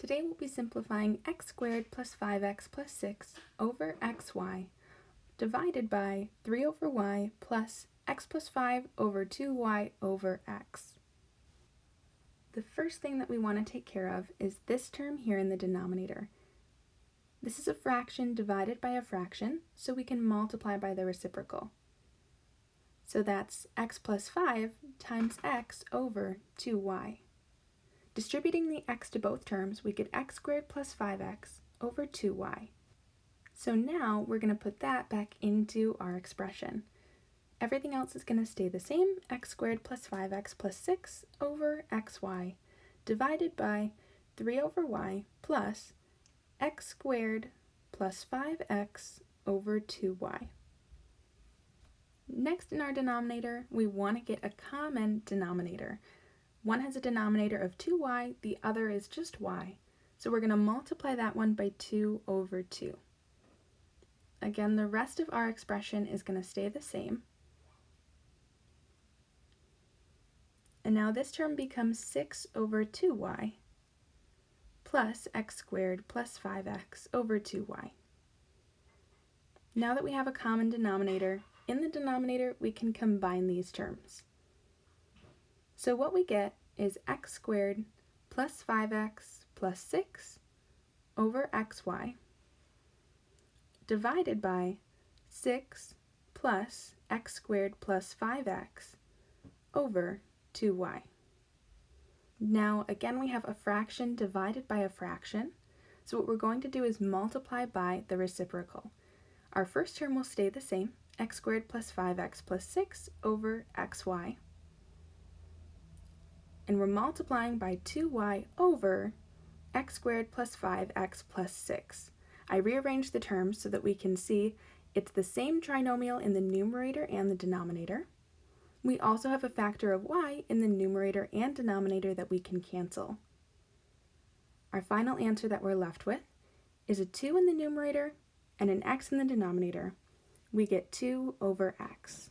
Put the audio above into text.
Today we'll be simplifying x squared plus 5x plus 6 over xy divided by 3 over y plus x plus 5 over 2y over x. The first thing that we want to take care of is this term here in the denominator. This is a fraction divided by a fraction, so we can multiply by the reciprocal. So that's x plus 5 times x over 2y. Distributing the x to both terms, we get x squared plus 5x over 2y. So now we're going to put that back into our expression. Everything else is going to stay the same, x squared plus 5x plus 6 over xy, divided by 3 over y plus x squared plus 5x over 2y. Next in our denominator, we want to get a common denominator. One has a denominator of 2y, the other is just y. So we're going to multiply that one by 2 over 2. Again, the rest of our expression is going to stay the same. And now this term becomes 6 over 2y plus x squared plus 5x over 2y. Now that we have a common denominator, in the denominator we can combine these terms. So what we get is x squared plus 5x plus 6 over xy divided by 6 plus x squared plus 5x over 2y. Now again we have a fraction divided by a fraction, so what we're going to do is multiply by the reciprocal. Our first term will stay the same, x squared plus 5x plus 6 over xy and we're multiplying by 2y over x squared plus 5x plus 6. I rearranged the terms so that we can see it's the same trinomial in the numerator and the denominator. We also have a factor of y in the numerator and denominator that we can cancel. Our final answer that we're left with is a 2 in the numerator and an x in the denominator. We get 2 over x.